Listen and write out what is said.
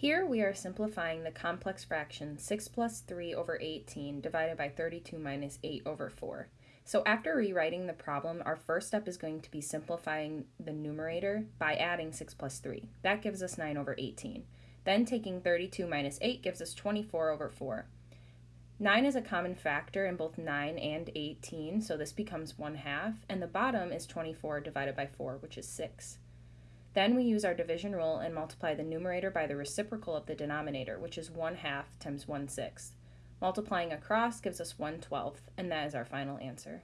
Here we are simplifying the complex fraction 6 plus 3 over 18 divided by 32 minus 8 over 4. So after rewriting the problem, our first step is going to be simplifying the numerator by adding 6 plus 3. That gives us 9 over 18. Then taking 32 minus 8 gives us 24 over 4. 9 is a common factor in both 9 and 18, so this becomes 1 half, and the bottom is 24 divided by 4, which is 6. Then we use our division rule and multiply the numerator by the reciprocal of the denominator, which is 1 half times 1 sixth. Multiplying across gives us 1 twelfth, and that is our final answer.